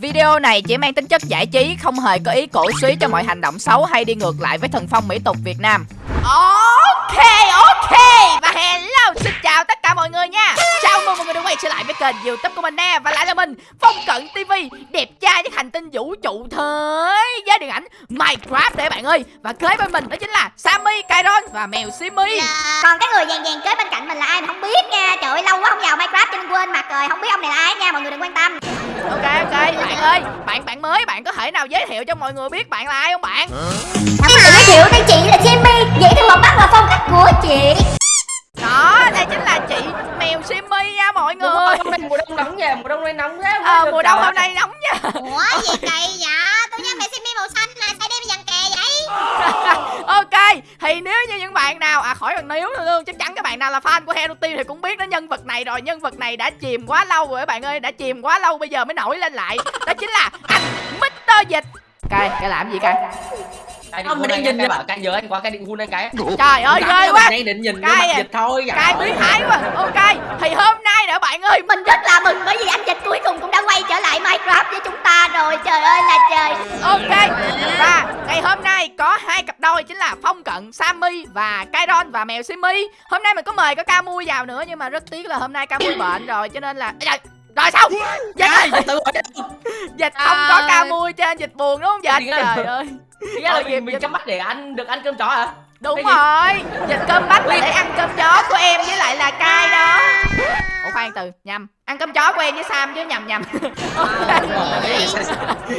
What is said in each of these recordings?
Video này chỉ mang tính chất giải trí, không hề có ý cổ suý cho mọi hành động xấu hay đi ngược lại với thần phong mỹ tục Việt Nam. Ok, ok và hello, xin chào tất cả mọi người nha. Chào mừng mọi người đã quay trở lại với kênh youtube của mình nè Và lại là mình, Phong Cận TV Đẹp trai với hành tinh vũ trụ thế giới điện ảnh Minecraft đấy bạn ơi. Và kế bên mình đó chính là Sammy, Kairon và mèo Simi Dạ. Còn cái người vàng vàng kế bên cạnh mình là ai mình không biết nha. Trời ơi lâu quá không vào Minecraft cho nên quên mặt rồi Không biết ông này là ai nha mọi người đừng quan tâm. Ok, ok, bạn ơi Bạn bạn mới, bạn có thể nào giới thiệu cho mọi người biết bạn là ai không bạn? Em tự giới thiệu đây chị là Jimmy Vậy thì một bắt là phong cách của chị Đó, đây chính là chị mèo Simi nha mọi Đúng người. rồi, mùa đông nóng nha, mùa đông nay nóng thế Ờ, mùa đông hôm nay nóng nha. Ủa gì kỳ vậy? Tôi nhớ mẹ Jimmy màu xanh mà sao đem dằn kè vậy. Ok thì nếu như những bạn nào à khỏi cần nếu nữa luôn chắc chắn các bạn nào là fan của Hero Team thì cũng biết đến nhân vật này rồi. Nhân vật này đã chìm quá lâu rồi các bạn ơi đã chìm quá lâu bây giờ mới nổi lên lại. Đó chính là anh Mr Dịch cay cái làm gì cay? Cái Ông định đang nhìn cái bảo cay giờ anh qua cái định hôn anh cái trời ơi ghê quá. Anh định nhìn Cay cái mặt à. dịch thôi cay biến thái quá. Ok thì hôm nay nè bạn ơi Mình rất là mừng bởi vì anh Dịch cuối cùng cũng đã quay trở lại Minecraft với chúng ta rồi. Trời ơi là trời. Ok và ngày hôm nay có hai cặp đôi chính là Phong Cận Sammy và Kairon và mèo Simi. Hôm nay mình có mời có Camui vào nữa nhưng mà rất tiếc là hôm nay Camui bệnh rồi cho nên là rồi sao dịch gì tự hỏi dịch không có Camui trên dịch buồn đúng không dịch? Thì trời ơi. Ý là mình, mình chăm mắt để ăn được ăn cơm chó hả? đúng Cái rồi. Dịch cơm bách là để ăn cơm chó của em với lại là cay đó. Ủa khoan từ nhầm ăn cơm chó em với sam chứ nhầm nhầm.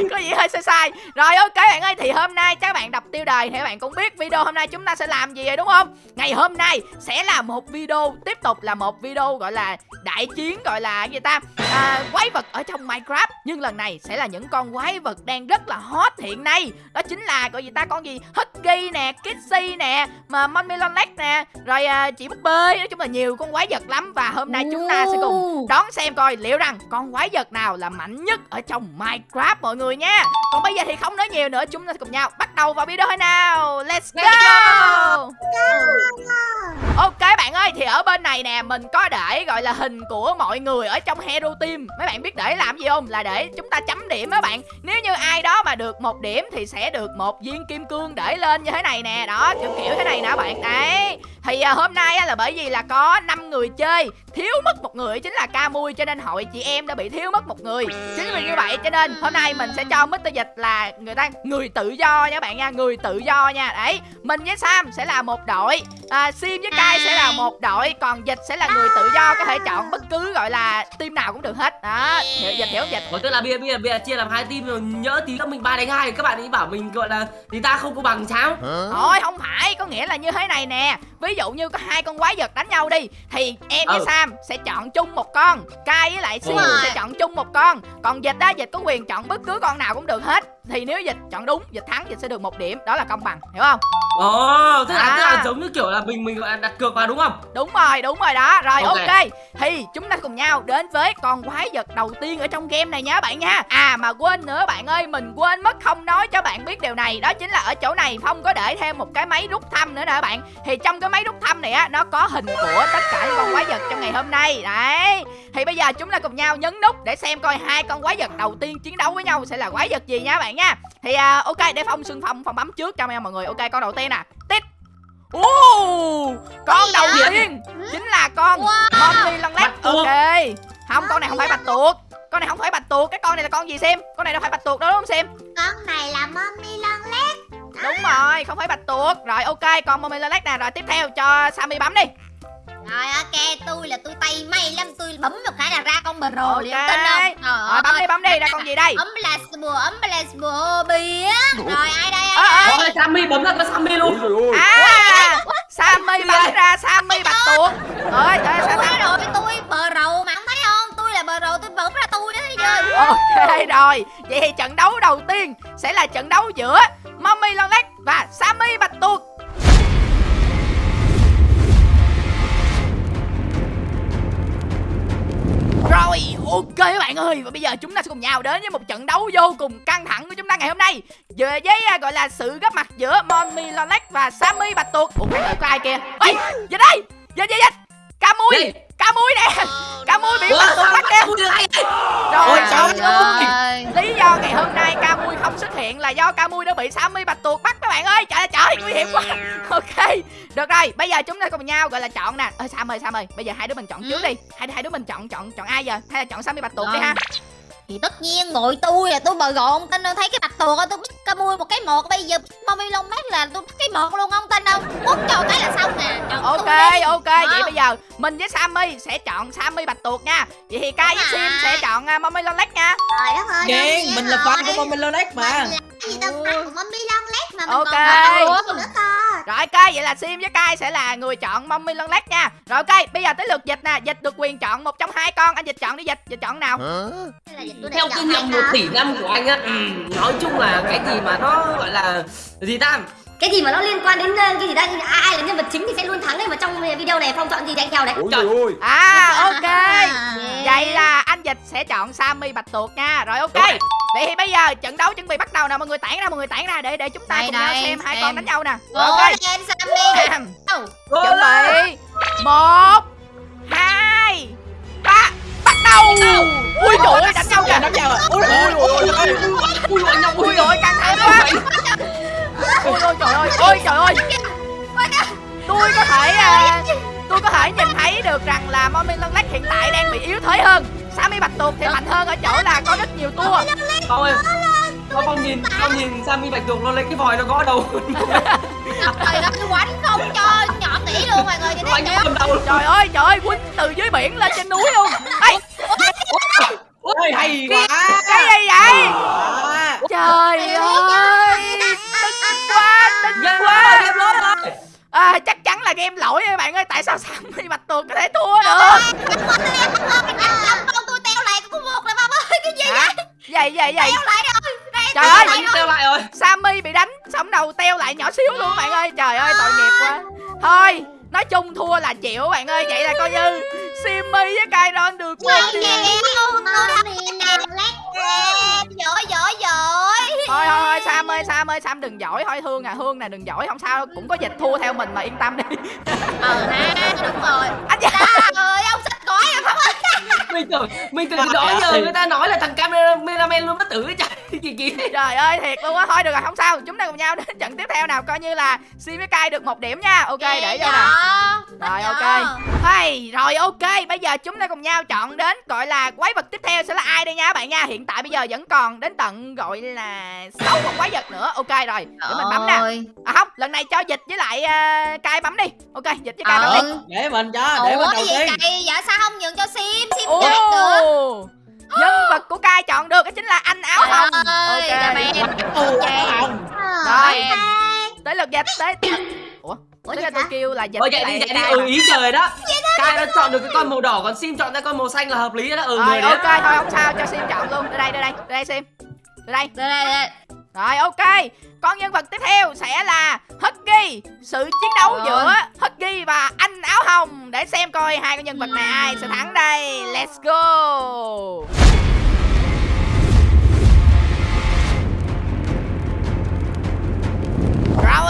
Có gì hơi sai sai? Rồi ok bạn ơi thì hôm nay các bạn đọc tiêu đề thì các bạn cũng biết video hôm nay chúng ta sẽ làm gì rồi đúng không? Ngày hôm nay sẽ là một video tiếp tục là một video gọi là đại chiến gọi là gì ta? À, quái vật ở trong minecraft. Nhưng lần này sẽ là những con quái vật đang rất là hot hiện nay. Đó chính là gọi gì ta? Con gì? Husky nè kitsy nè mà monmelon nè. Rồi à, chị búp bê nói chung là nhiều con quái vật lắm. Và hôm nay chúng ta sẽ cùng đón xem coi liệu rằng con quái vật nào là mạnh nhất ở trong Minecraft mọi người nha. Còn bây giờ thì không nói nhiều nữa, chúng ta cùng nhau bắt đầu vào video thôi nào. Let's go. Ok bạn ơi, thì ở bên này nè mình có để gọi là hình của mọi người ở trong Hero Team. Mấy bạn biết để làm gì không? Là để chúng ta chấm điểm á bạn. Nếu như ai đó mà được một điểm thì sẽ được một viên kim cương để lên như thế này nè. Đó, kiểu kiểu thế này nè bạn. Đấy. Thì à, hôm nay á, là bởi vì là có 5 người chơi thiếu mất một người chính là Camui cho nên hội chị em đã bị thiếu mất một người. Chính vì như vậy cho nên hôm nay mình sẽ cho Mr Dịch là người ta người tự do nha bạn nha người tự do nha. Đấy mình với Sam sẽ là một đội à, Sim với Kai sẽ là một đội còn Dịch sẽ là người tự do có thể chọn bất cứ gọi là team nào cũng được hết. Đó hiểu Dịch hiểu không Dịch. Ủa tức là bây giờ, bây giờ, bây giờ chia làm hai team rồi nhỡ tí các mình ba đánh hai các bạn ấy bảo mình gọi là thì ta không có bằng sao? Thôi không phải có nghĩa là như thế này nè. Ví dụ như có hai con quái vật đánh nhau đi Thì em với Ừ. Sam sẽ chọn chung một con Kai với lại rồi. sẽ chọn chung một con Còn dịch á dịch có quyền chọn bất cứ con nào cũng được hết Thì nếu dịch chọn đúng dịch thắng dịch sẽ được một điểm. Đó là công bằng hiểu không? Ồ, tức là, À. tức là giống như kiểu là mình mình gọi là đặt cược vào đúng không? Đúng rồi đúng rồi đó. Rồi ok, Ok. Thì chúng ta cùng nhau đến với con quái vật đầu tiên ở trong game này nha bạn nha. À mà quên nữa bạn ơi Mình quên mất không nói cho bạn biết điều này. Đó chính là ở chỗ này Phong có để thêm một cái máy rút thăm nữa nè bạn. Thì trong cái máy rút thăm này á Nó có hình của tất cả những con quái vật trong ngày hôm nay. Đấy. Thì bây giờ chúng ta cùng nhau nhấn nút Để xem coi hai con quái vật đầu tiên chiến đấu với nhau Sẽ là quái vật gì nha bạn nha Thì à, ok để Phong xưng Phong Phong bấm trước cho mọi người Ok con đầu tiên nè Tít Ồ, con đầu tiên chính là con Mommy Long Lake. Bạch tuộc. Ok. Không, con này không phải bạch tuộc. Con này không phải bạch tuộc, cái con này là con gì xem? Con này đâu phải bạch tuộc đâu đúng không xem? Con này là mommy lon lét Đúng rồi, không phải bạch tuộc. Rồi ok, con Mommy Long Lake nè, rồi tiếp theo cho Sammy bấm đi. Rồi ok tôi là tôi tay may lắm Tôi bấm một cái là ra con bờ rồ Ok. liền tin không Rồi bấm đi, bấm đi, ra con gì đây? Ấm là bùa ấm là bùa bia Rồi ai đây Ờ, ai ờ. Ôi, Sammy bấm ra cái Sammy luôn. À, Sammy bấm ra Sammy bạch tuộc. Rồi, trời sao sao? rồi tôi bờ rầu mà không thấy không Tôi là bờ rầu tôi bấm ra tôi đó thấy chưa Ok rồi, vậy thì trận đấu đầu tiên sẽ là trận đấu giữa Mommy Long Lake và Sammy bạch tuộc. Rồi, ok các bạn ơi. Và bây giờ chúng ta sẽ cùng nhau đến với một trận đấu vô cùng căng thẳng của chúng ta ngày hôm nay. Về với à, gọi là sự góp mặt giữa Mommy Lolac và Sammy Bạch Tuộc. Ủa, có ai kia? Ê, về đây! Về, về, về! Cá mui, cá mui nè! Cá mui bị Bạch sao bắt kìa Sammy được hay? Rồi, Ôi, xong trời rồi ơi. Lý hiện là do ca mui đã bị Sammy bạch tuộc bắt các bạn ơi. Trời ơi nguy hiểm quá. Ok được rồi bây giờ chúng ta cùng nhau gọi là chọn nè. Ơi Sam ơi Sam ơi bây giờ hai đứa mình chọn trước đi. Hai hai đứa mình chọn chọn chọn ai giờ? Hay là chọn Sammy bạch tuộc đi Rồi. ha? Thì tất nhiên ngồi tôi là tôi bờ gọn. Tin đâu thấy cái bạch tuộc á tôi biết ca mui một cái một. Bây giờ mommy long mát là tôi cái một luôn ông tin đâu quất cho cái là xong nè. Chọn ok đi. ok vậy Wow. bây giờ mình với Sammy sẽ chọn Sammy bạch tuộc nha. Vậy thì Kai với Sim sẽ chọn uh, Mommy Lolek nha. Trời đất ơi Ghen, mình là fan của Mommy Lonex mà. Mình là gì tao fan của mommy long lét mà mình Ok. còn fan nữa cơ. Rồi ok, vậy là Sim với Kai sẽ là người chọn Mommy Lân Lét nha. Rồi ok, bây giờ tới lượt dịch nè. Dịch được quyền chọn một trong hai con. Anh dịch chọn đi dịch, dịch chọn nào? Hay là dịch tôi theo kinh nghiệm một tỷ năm của anh á ừ, nói chung là cái gì mà nó gọi là gì ta cái gì mà nó liên quan đến ờ, cái gì đó ai, ai là nhân vật chính thì sẽ luôn thắng đấy mà trong video này phong chọn gì thì anh theo đấy Ôi Trời. ơi. À ok. À. Vậy là anh dịch sẽ chọn Sammy Bạch Tuộc nha. Rồi ok. Vậy thì bây giờ trận đấu chuẩn bị bắt đầu nè. Mọi người tản ra, mọi người tản ra Để để chúng ta Đây, cùng nhau đây, xem hai xem. con đánh nhau nè. Rồi ok. lên Sammy? Chuẩn bị. Một hai ba. Bắt đầu. Ui trời ơi đánh nhau kìa Đánh nhau à Ôi ơi ôi ơi ui anh nhau Ui ôi căng thẳng quá. Ôi ôi trời ơi. Tôi có thể à, Tôi có thể nhìn thấy được rằng là Mommy Lân Lách hiện tại đang bị yếu thế hơn. Sammy Bạch Tuộc thì mạnh hơn ở chỗ là có rất nhiều tua. Con ơi con con nhìn con nhìn Sammy bạch tuộc nó lấy cái vòi nó gõ đầu. Trời ơi quánh không cho nhỏ tỷ luôn mọi người nhìn thấy Trời ơi trời ơi Quýnh từ dưới biển lên trên núi luôn. Ê. Ôi hay quá. cái gì vậy. Trời ơi Game quá game rồi à, Chắc chắn là game lỗi các bạn ơi Tại sao Sammy Bạch Tuộc có thể thua được? Con tôi teo lại có một rồi bông ơi cái gì Hả? Vậy? Vậy vậy teo lại rồi Trời ơi teo lại rồi. Sammy bị đánh Sống đầu teo lại nhỏ xíu luôn bạn ơi. Trời ơi tội nghiệp quá. Thôi Nói chung thua là chịu bạn ơi Vậy là coi như Simmy với Kairon được một điểm. tôi nè Thôi thôi thôi Sam ơi Sam ơi Sam đừng giỏi. Thôi Hương à Hương nè đừng giỏi. Không sao Cũng có dịch thua theo mình mà yên tâm đi. Ờ ha đúng rồi. Anh dạ. Ơi ông xịt cõi em không ơi mình tưởng mình tưởng đó giờ người ta nói là thằng cameraman luôn bất tử ấy trời kỳ kỳ. Trời ơi thiệt luôn á. Thôi được rồi không sao. Chúng ta cùng nhau đến trận tiếp theo nào Coi như là Sim với Kai được một điểm nha. Ok để vô nè. Rồi ok. Hay Rồi ok. Bây giờ chúng ta cùng nhau chọn đến Gọi là quái vật tiếp theo sẽ là ai đây nha các bạn nha? Hiện tại bây giờ vẫn còn đến tận gọi là sáu con quái vật nữa. Ok rồi Để mình bấm nè. À không lần này cho dịch với lại uh, Kai bấm đi. Ok dịch với Kai bấm đi. Ờ Để mình cho Để mình ủa đầu cái gì tiên. dạ sao không nhường cho sim sim chết nữa. Ồ Nhân vật của Kai chọn được đó chính là anh áo hồng. Ơi Ok. Rồi. Tới lượt dịch tới Ủa? Ủa vậy lượt tôi hả? kêu là dịch Ôi với chạy đi lại chạy đi. Ừ ý trời đó. Kai nó chọn được cái con màu đỏ còn Sim chọn ra con màu xanh là hợp lý đó. Ừ Rồi người đấy. ok thôi không sao cho Sim chọn luôn. Đây đây đây đây đây Sim Đây đây. Đây đây đây Rồi ok. Con nhân vật tiếp theo sẽ là Huggy. Sự chiến đấu Rồi. giữa Huggy và anh áo hồng. Để xem coi hai con nhân vật này ai sẽ thắng đây. Let's go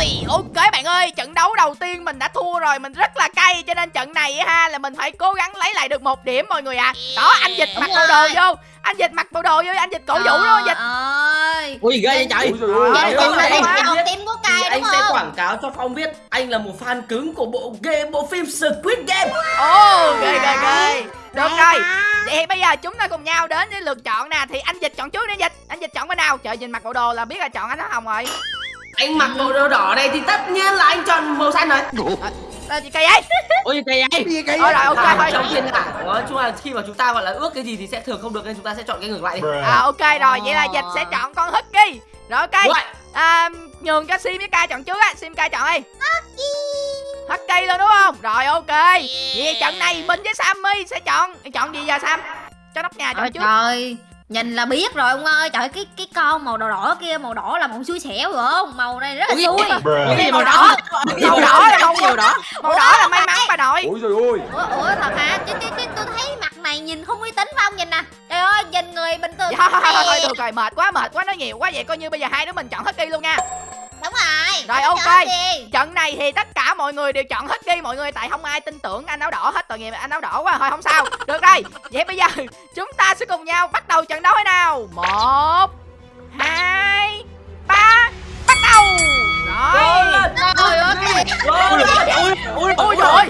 Rồi. Ok bạn ơi Trận đấu đầu tiên mình đã thua rồi Mình rất là cay Cho nên trận này á ha là mình phải cố gắng lấy lại được một điểm mọi người ạ. Đó anh dịch Đúng mặc bộ đồ vô Anh dịch mặc bộ đồ vô Anh dịch cổ vũ luôn anh dịch. ơi. Ui ghê vậy trời. ôi. chọn tim của anh đúng sẽ quảng cáo cho Phong biết anh là một fan cứng của bộ game bộ phim Squid Game. Ồ ghê ghê ghê. Được rồi. Vậy thì bây giờ chúng ta cùng nhau đến với lượt chọn nè. Thì anh dịch chọn trước đi dịch. Anh dịch chọn bên nào? Trời nhìn mặc bộ đồ là biết là chọn anh áo hồng rồi Anh mặc bộ đồ đỏ này thì tất nhiên là anh chọn màu xanh rồi. Là gì cây ấy? Ui kỳ vậy Gì kỳ Thôi rồi ok thôi trong thiên hạ nói chung là khi mà chúng ta gọi là ước cái gì thì sẽ thường không được nên chúng ta sẽ chọn cái ngược lại đi. À ok rồi vậy là dịch sẽ chọn con Husky. Rồi ok. À, Nhường cho Sim với Kai chọn trước á. Sim Kai chọn đi. Husky. Luôn đúng không? Rồi ok. Vậy trận này mình với Sammy sẽ chọn Chọn gì giờ Sam? Cho nóc nhà chọn trước. trời Nhìn là biết rồi ông ơi. Trời cái cái con màu đỏ đỏ kia Màu đỏ là màu xui xẻo rồi không? Màu này rất là Ui, xui. Cái gì màu đỏ? Màu đỏ là màu màu đỏ. Màu đỏ là may mắn bà nội. Ui trời ơi. Ủa, ủa thật hả? Chứ, chứ, chứ tôi thấy mặt này nhìn không uy tín phải không? Nhìn nè. Trời ơi nhìn người bình thường Dạ, thôi, thôi, thôi, thôi, được rồi, mệt quá, mệt quá, nói nhiều quá Vậy coi như bây giờ hai đứa mình chọn Husky luôn nha. Đúng rồi rồi ok. trận này thì tất cả mọi người đều chọn hết đi mọi người tại không ai tin tưởng anh áo đỏ hết. Tội nghiệp anh áo đỏ quá thôi không sao. Được rồi vậy bây giờ chúng ta sẽ cùng nhau bắt đầu trận đấu thế nào? Một hai ba bắt đầu. Rồi. Trời ơi. ôi ôi ôi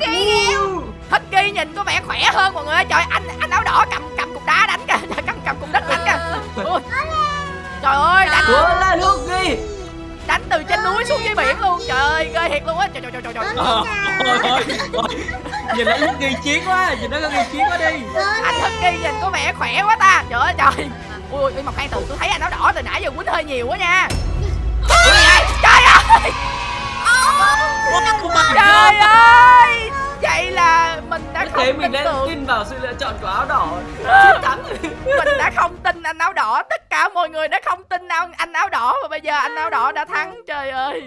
hết ghi nhìn có vẻ khỏe hơn mọi người trời anh anh áo đỏ cầm cầm cục đá đánh kìa. Cầm cầm cục đất đánh kìa. Trời ơi đánh. Luôn là luôn ghi đánh từ trên núi xuống dưới biển luôn. Trời ơi ghê thiệt luôn á. Trời trời trời trời trời. Ờ, ôi ôi ôi. Nhìn nó lúc ghi chiến quá nhìn nó có ghi chiến quá đi. Anh Thích ghi nhìn có vẻ khỏe quá ta. Trời ơi trời. Ui nhưng mà khoan từ tôi thấy anh áo đỏ từ nãy giờ quýnh hơi nhiều quá nha. Ui? Trời ơi. Trời ơi Vậy là mình đã Thế không mình tin đã tưởng. tin vào sự lựa chọn của áo đỏ. Chiến thắng Mình đã không tin anh áo đỏ. Tất cả mọi người đã không tin anh, anh áo đỏ. Và bây giờ anh áo đỏ đã thắng. Trời ơi.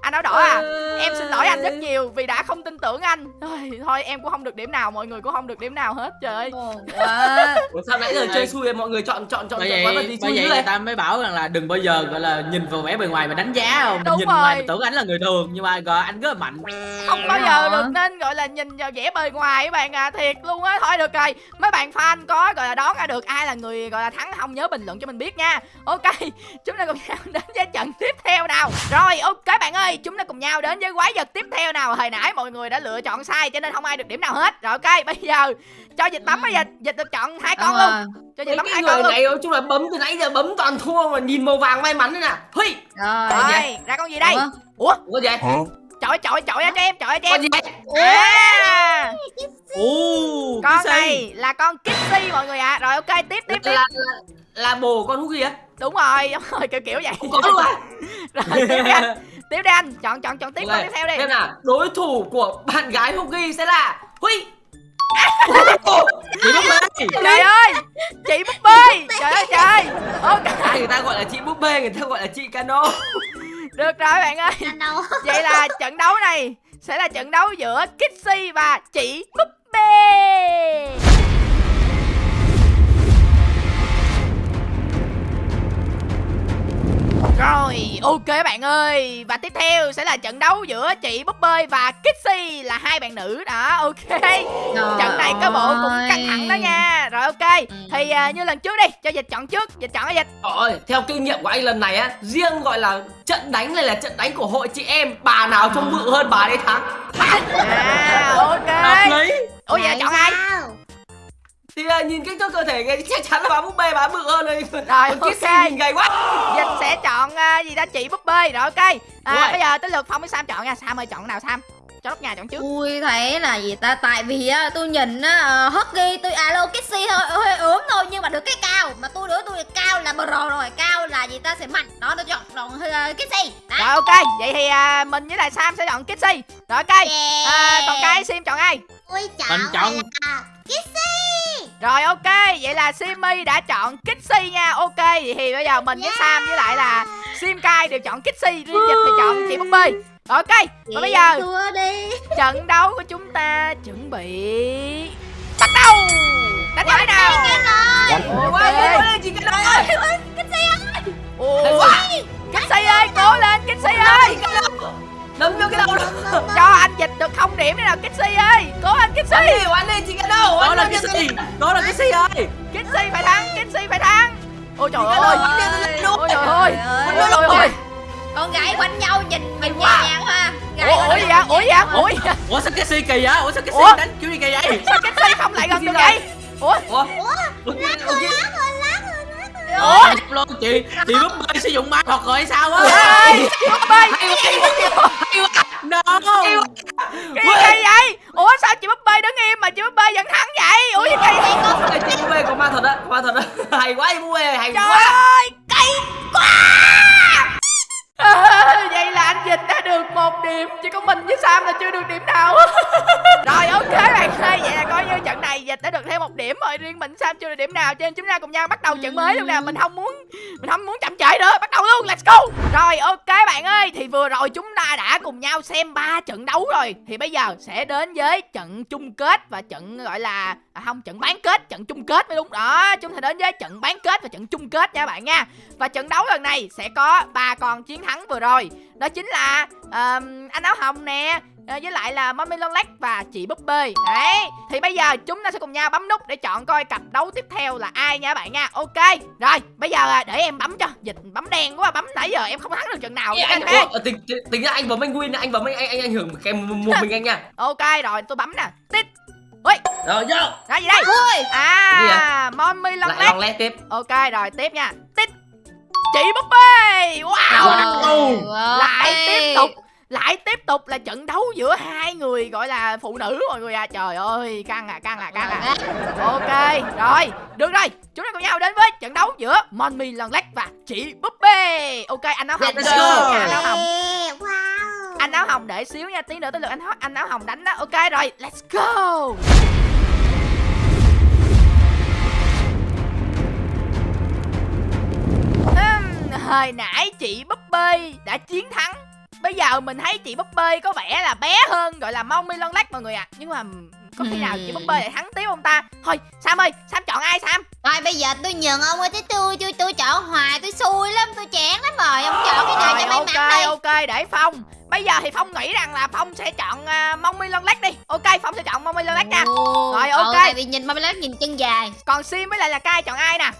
Anh áo đỏ à Em xin lỗi anh rất nhiều vì đã không tin tưởng anh. Thôi, thôi em cũng không được điểm nào. Mọi người cũng không được điểm nào hết Trời ơi. Quá. Ủa sao nãy giờ chơi xui mọi người chọn chọn chọn vậy gì bởi xui vậy người vậy ta mới bảo rằng là đừng bao giờ gọi là nhìn vào vẻ bề ngoài mà đánh giá không? Đúng nhìn rồi. ngoài tưởng anh là người thường nhưng mà gọi anh rất là mạnh. Không bao giờ được nên gọi là nhìn vào vẻ bề ngoài các bạn à Thiệt luôn á. Thôi được rồi Mấy bạn fan có gọi là đoán ra được ai là người gọi là thắng không nhớ bình luận cho mình biết nha. Ok Chúng ta cùng nhau đến với trận tiếp theo nào. Rồi ok bạn ơi Chúng ta cùng nhau đến với quái vật tiếp theo nào. Hồi nãy mọi người đã lựa chọn sai Cho nên không ai được điểm nào hết. Rồi ok bây giờ Cho dịch bấm hay dịch Dịch được chọn hai con luôn. Cho dịch bấm cái hai con này nói chung là bấm từ nãy giờ bấm toàn thua mà nhìn màu vàng may mắn thế nè. Hây Rồi. Rồi ra con gì đây? Ủa? Ủa gì chọi chọi chọi cho em chọi cho Con em? À. U Con này là con Kissy mọi người ạ. Rồi ok tiếp tiếp tiếp. Là, là, là bồ con gì á? Đúng rồi đúng rồi kiểu kiểu vậy. Có luôn à? Rồi tiếp đi anh. Tiếp đi anh. Chọn chọn chọn tiếp con tiếp theo đi. Xem nào, đối thủ của bạn gái Hugi sẽ là Huy. Chị lúc đây Trời ơi Chị búp bê. Trời ơi trời. Ok. Ai người ta gọi là chị búp bê, người ta gọi là chị cano Được rồi bạn ơi? Vậy là trận đấu này Sẽ là trận đấu giữa Kissy và chị búp bê Rồi, ok bạn ơi. Và tiếp theo sẽ là trận đấu giữa chị Búp Bê và Kissy là hai bạn nữ. Đó, ok. Trận này có bộ cũng căng thẳng đó nha. Rồi ok, thì à, như lần trước đi, cho dịch chọn trước. Dịch chọn cái dịch. Ôi, theo kinh nghiệm của anh lần này á Riêng gọi là trận đánh này là trận đánh của hội chị em. Bà nào trông bự hơn bà đấy thắng. À, À, nhìn kích thước cơ thể cái chắc chắn là bà búp bê bà bự hơn rồi. Rồi, Còn Kissy ok. nhìn gầy quá. Dịch sẽ chọn à, gì đó chị Búp Bê Rồi ok. À, Rồi. Bây giờ tới lượt Phong với Sam chọn nha. Sam ơi chọn nào Sam? Cho đất nhà chọn trước. Tôi thấy là gì ta? Tại vì á tôi nhìn á uh, Huggy tôi alo Kissy thôi hơi ốm thôi nhưng mà được cái cao. Mà tôi nữa tôi cao là pro rồi cao là gì ta? Sẽ mạnh. Đó tôi chọn chọn uh, Kissy. Rồi ok. Vậy thì à, mình với lại Sam sẽ chọn Kissy. Rồi ok. À, Còn cái Sim chọn ai? Tôi mình chọn Rồi ok. Vậy là Simmy đã chọn Kissy nha. Ok Vậy thì bây giờ mình với Sam với lại là Sim Kai đều chọn Kissy Riêng Dịch thì chọn chị Búp Bê Rồi ok Và bây giờ trận đấu của chúng ta chuẩn bị Bắt đầu. Đánh nhau thế nào? quá lên chị cano ơi Kissy ơi. Cố lên Kissy ơi Đấm vô cái đầu đó Cho anh dịch được không điểm đi nào Kissy ơi Cố lên Kissy Oán đi, oán đi chị cano đó oán là cái gì đó là cái gì ơi Kissy phải thắng Kissy phải thắng Ôi trời ơi Ôi trời ơi Ôi trời ơi con gái quánh nhau nhìn mình nhẹ nhàng ha Gái Ủa gì vậy Ủa gì vậy Ủa sao cái si kỳ vậy ủa sao cái Ủa? si đánh kiểu gì kỳ vậy Sao Kissy không lại gần được vậy Ủa Ủa? Ủa? Ủa? Ủa? Luôn chị chị búp bê sử dụng ma thuật rồi hay sao á? Ê Búp Bê no. Cái gì kỳ vậy? Ủa sao chị Búp Bê đứng im mà chị Búp Bê vẫn thắng vậy? Ủa gì kỳ vậy? Chị búp bê có ma thuật á, ma thuật á. Hay quá chị búp bê, hay Trời quá. ơi Cay quá à, Vậy là anh Dịch đã được một điểm. Chỉ có mình với Sam là chưa được điểm nào. Rồi ok bạn ơi Vậy là coi như trận này Dịch đã được thêm một điểm rồi. Riêng mình Sam chưa được điểm nào. Cho nên chúng ta cùng nhau bắt đầu trận mới luôn nè. Mình không muốn Mình không muốn chậm trễ nữa. Bắt đầu luôn Let's go. Rồi ok bạn ơi. Thì vừa rồi chúng ta đã cùng nhau xem ba trận đấu rồi. Thì bây giờ sẽ đến với trận chung kết Và trận gọi là à, Không trận bán kết Trận chung kết mới đúng. Đó Chúng ta đến với trận bán kết và trận chung kết nha bạn nha. Và trận đấu lần này sẽ có ba con chiến thắng vừa rồi. Đó chính là ờm, anh áo hồng nè à, với lại là mommy lon lách và chị búp bê. Đấy thì bây giờ chúng ta sẽ cùng nhau bấm nút để chọn coi cặp đấu tiếp theo là ai nha các bạn nha. Ok rồi bây giờ à, để em bấm cho. Dịch bấm đen quá bấm nãy giờ em không thắng được trận nào. Ê, anh Ủa, tính, tính, tính ra anh bấm anh win anh bấm anh anh anh ảnh hưởng cái một mình anh nha. Ok rồi tôi bấm nè. Tít. Rồi vô. Cái gì đây? Ui. À mommy lon lại tiếp. Ok rồi tiếp nha. Tít chị búp bê! Wow! Wow. lại tiếp tục lại tiếp tục là trận đấu giữa hai người gọi là phụ nữ mọi người à. Trời ơi căng à căng à căng à. Ok rồi được rồi. Chúng ta cùng nhau đến với trận đấu giữa Monmi lần lách và chị búp bê. Ok anh áo hồng. Nha, anh áo hồng. Wow. Anh áo hồng để xíu nha tí nữa tới lượt anh anh áo hồng đánh đó. Ok rồi let's go hồi nãy chị búp bê đã chiến thắng. Bây giờ mình thấy chị búp bê có vẻ là bé hơn gọi là mong mi lon lách mọi người ạ. Nhưng mà có khi nào chị búp bê lại thắng tiếp không ta? Thôi sam ơi sam chọn ai sam? Thôi bây giờ tôi nhận ông ơi chứ tôi tôi tôi chọn hoài tôi xui lắm tôi chán lắm rồi. Ông chọn cái nào rồi cho may ok mắn đi. ok để phong. Bây giờ thì phong nghĩ rằng là phong sẽ chọn uh, mong mi lon lách đi. Ok phong sẽ chọn mong mi lon lách nha. Rồi, ok. tại vì nhìn Mami Lắc nhìn chân dài. Còn sim với lại là cai chọn ai nè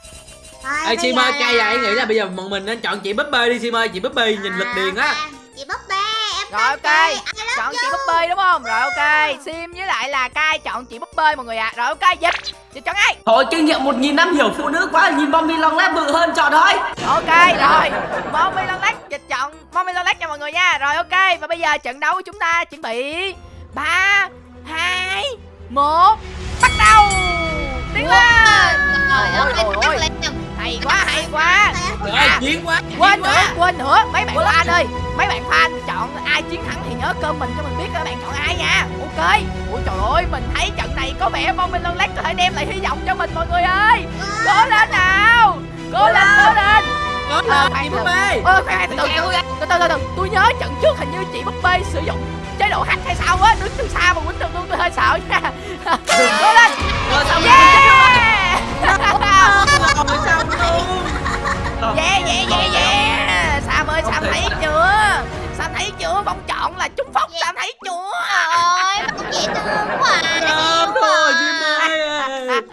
Ê Sim ơi cay à em nghĩ là bây giờ bọn mình nên chọn chị búp bê đi Sim ơi Chị búp bê nhìn lực điền á. chị búp bê em rồi ok. chọn chị búp bê đúng không? Rồi ok. Sim với lại là cai chọn chị búp bê mọi người ạ. Rồi ok dịch. Dịch chọn ai? Thôi kinh nghiệm một nghìn năm hiểu phụ nữ quá nhìn Bobby lòng lét bự hơn chọn thôi ok rồi. Mommy lon lách dịch chọn mommy lon lách nha mọi người nha. Rồi ok. Và bây giờ trận đấu của chúng ta chuẩn bị. Ba hai một bắt đầu. Tiến lên. Trời ơi, ôi. lên hay quá hay quá. Trời ơi chiến quá quên nữa quên nữa. Mấy bạn fan ơi mấy bạn fan chọn ai chiến thắng thì nhớ comment cho mình biết các bạn chọn ai nha. Ok. Ui trời ơi mình thấy trận này có vẻ mong minh lon lách có thể đem lại hy vọng cho mình mọi người ơi. Cố lên nào. Cố lên cố lên. Có Ờ, lên chị búp bê ơ khoan từ từ từ từ tôi nhớ trận trước hình như chị búp bê sử dụng chế độ hack hay sao á đứng từ xa mà quýnh được luôn tôi hơi sợ nha. Cố lên. Rồi yeah Rồi xong luôn yeah yeah yeah yeah sam ơi sam thấy chưa? Sam thấy chưa? Phong chọn là trúng phóc sam thấy chưa? Ôi, không dễ thương quá Sim ơi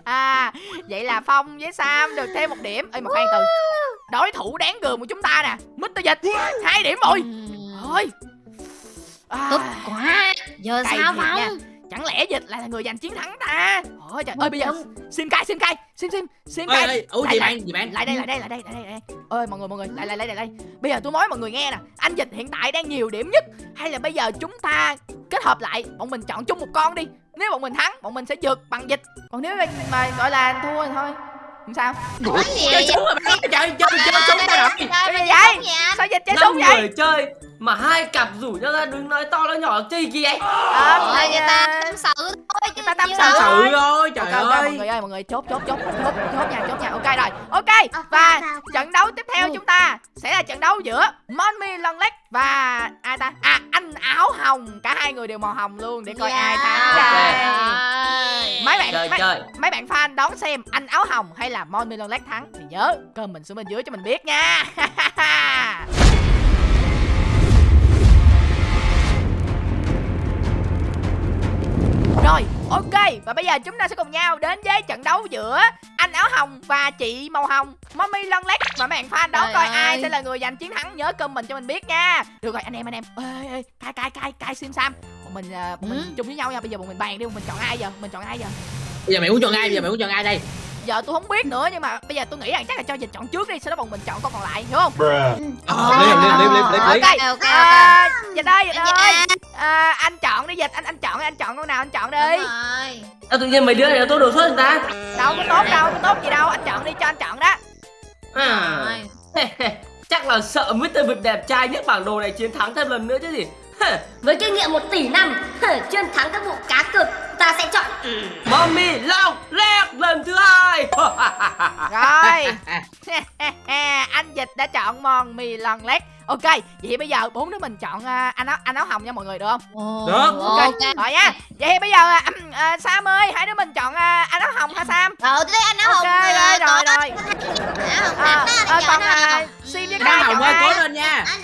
à, vậy là phong với sam được thêm một điểm. Ơi mà khoan từ. Đối thủ đáng gờm của chúng ta nè. Mít dịch. Hai điểm rồi. Thôi. À, Tốt quá. Giờ sao. Phong chẳng lẽ dịch lại là người giành chiến thắng ta ôi trời ơi bây giờ sim cay sim cay sim sim sim Ủa Lại, chị lại. bạn chị bạn lại đây lại đây lại đây lại đây, lại đây ơi mọi người mọi người lại lại lại lại đây bây giờ tôi nói mọi người nghe nè anh dịch hiện tại đang nhiều điểm nhất hay là bây giờ chúng ta kết hợp lại bọn mình chọn chung một con đi nếu bọn mình thắng bọn mình sẽ vượt bằng dịch còn nếu mà, mà gọi là thua thì thôi không sao gì Chơi súng rồi bạn Chơi chơi chơi súng ra rồi Trời Cái gì vậy? sao dịch chơi súng vậy chơi mà hai cặp rủ nhau ra đứng nói to nói nhỏ chơi gì ấy ờ Ôi, thì, người ta à, tâm sự thôi người ta tâm sự thôi. Thôi trời ok ok mọi ơi. người ơi mọi người chốt chốt chốt chốt chốt nha chốt nha. Ok rồi. Ok và trận đấu tiếp theo chúng ta sẽ là trận đấu giữa Monmi Lon Lách và ai ta? À anh áo hồng. Cả hai người đều màu hồng luôn để coi ai thắng. Yeah. đây mấy bạn chơi mấy, chơi. mấy bạn fan đón xem anh áo hồng hay là Monmi Lon Lách thắng thì nhớ comment xuống bên dưới cho mình biết nha Rồi, ok Và bây giờ chúng ta sẽ cùng nhau đến với trận đấu giữa anh áo hồng và chị màu hồng. Mommy Lon Lách Và mấy bạn fan Trời coi ơi. ai sẽ là người giành chiến thắng Nhớ comment cho mình biết nha. Được rồi anh em anh em. Ê ê cai cai cai cai sim sam. Bọn mình, à, bọn mình Ừ. chung với nhau nha. Bây giờ bọn mình bàn đi bọn mình chọn ai giờ? Mình chọn ai giờ? Bây giờ mày muốn chọn ai? Bây giờ mày muốn chọn ai đây Giờ tôi không biết nữa nhưng mà bây giờ tôi nghĩ rằng chắc là cho dịch chọn trước đi Sau đó bọn mình chọn con còn lại hiểu không? Ờ Ok Dịch ơi dịch ơi à, Anh chọn đi dịch anh anh chọn anh chọn con nào anh chọn đi. Rồi. À, tự nhiên mấy đứa này nó tốt đồ suất người ta. Đâu có tốt đâu có tốt gì đâu Anh chọn đi cho anh chọn đó. À. Chắc là sợ Mr. Việt đẹp trai nhất bảng đồ này chiến thắng thêm lần nữa chứ gì Với kinh nghiệm 1 tỷ năm, chuyên thắng các vụ cá cược, ta sẽ chọn Mommy Long Lét lần thứ hai. Rồi. Anh Dịch đã chọn mòn mì lần lét. Ok Vậy bây giờ bốn đứa mình chọn à, anh áo anh áo hồng nha mọi người được không? Được. Ok. Rồi nha Vậy bây giờ à, à, Sam ơi Hai đứa mình chọn à, anh áo hồng ha Sam? Rồi tôi thấy anh áo Ok hồng rồi ờ, rồi rồi. Áo hồng à, à, anh Còn à, hồng. Sim với Kai hồng chọn ơi cố lên nha. Anh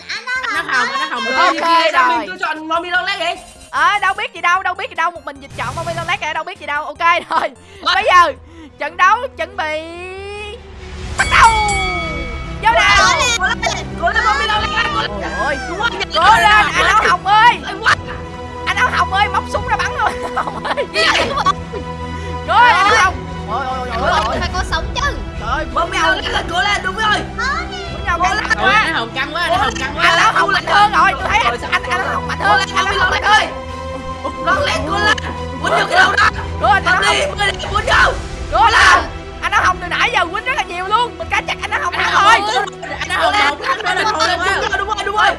áo hồng áo hồng Ok, lên Thì ra rồi. mình cứ chọn Mommy Long Lét đi ờ đâu biết gì đâu đâu biết gì đâu một mình dịch chọn con Violet kìa đâu biết gì đâu ok rồi bây giờ trận đấu chuẩn bị bắt đầu vô nào cố lên bom đi đâu lên cố lên rồi cố lên anh áo hồng ơi anh áo hồng ơi móc súng ra bắn áo hồng ơi cố lên anh áo hồng ôi ôi ôi ôi phải có sống chứ trời ơi đi đâu lên cố lên đúng rồi nhau căng Ôi, quá nó hồng căng quá nó hồng căng anh áo quá hồng mạnh hơn rồi tôi thấy anh anh anh hồng mạnh hơn anh hồng mạnh hơn lon lên cố lên muốn được cái đâu đó lên anh hồng đi mười đi muốn đâu cố lên anh áo hồng từ nãy giờ quýnh rất là nhiều luôn mình cá chặt anh áo hồng thắng rồi anh nó hồng là thôi luôn á đúng rồi đúng rồi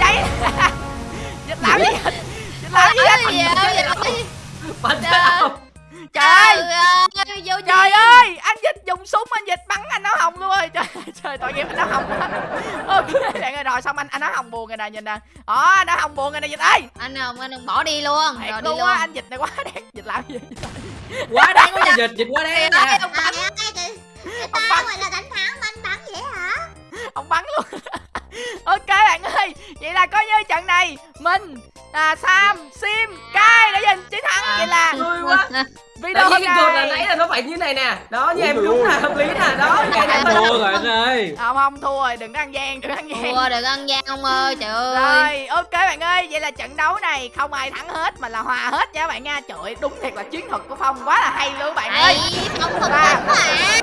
Vậy Dịch làm gì làm gì Ôi, anh Trời ơi ơi, vô Trời ơi Anh dịch dùng súng anh dịch bắn anh áo hồng luôn rồi. Trời trời tội nghiệp anh áo hồng Ok bạn ơi rồi xong anh anh áo hồng buồn rồi nè nhìn nè. Đó anh áo hồng buồn rồi nè dịch ơi. Anh không anh đừng bỏ đi luôn Thiệt rồi đi luôn á anh dịch này quá đáng. Dịch làm gì quá đáng quá dịch dịch quá đáng ơi, nè. ông bắn. Ông bắn. gọi là đánh thắng mà anh bắn vậy hả? Ông bắn luôn. Ok bạn ơi Vậy là coi như trận này Mình à, Sam Sim Kai đã giành chiến thắng. Vậy là vui quá Đấy, hôm cái cột là nãy là nó phải như này nè. Đó như em đúng là hợp lý nè. Đó như này thua rồi anh ơi. Không không thua rồi. Đừng có ăn gian đừng có ăn gian. Thua được ăn gian ông ơi trời ơi. Rồi, ok bạn ơi, vậy là trận đấu này không ai thắng hết mà là hòa hết nha bạn nha. Trời ơi, đúng thiệt là chiến thuật của Phong quá là hay luôn bạn ơi. Hay, không thật Và- quá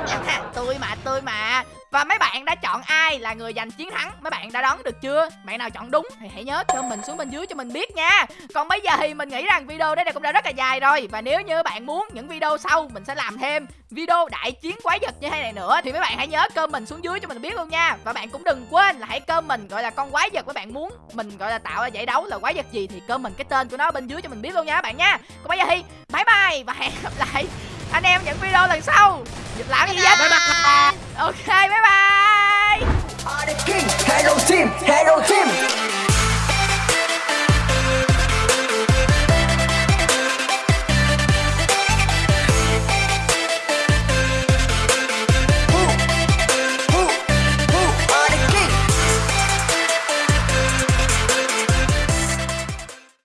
à tôi mà, tôi mà. Và mấy bạn đã chọn ai là người giành chiến thắng? Mấy bạn đã đoán được chưa? Bạn nào chọn đúng thì hãy nhớ comment xuống bên dưới cho mình biết nha. Còn bây giờ thì mình nghĩ rằng video đây cũng đã rất là dài rồi và nếu như bạn muốn những video sau, mình sẽ làm thêm video đại chiến quái vật như thế này nữa, thì mấy bạn hãy nhớ comment xuống dưới cho mình biết luôn nha. Và bạn cũng đừng quên là hãy comment gọi là con quái vật các bạn muốn mình gọi là tạo ra giải đấu là quái vật gì thì comment cái tên của nó bên dưới cho mình biết luôn nha các bạn nha. Còn bây giờ thì bye bye và hẹn gặp lại anh em những video lần sau. Làm gì vậy? Ok bye bye. Hello team hello team.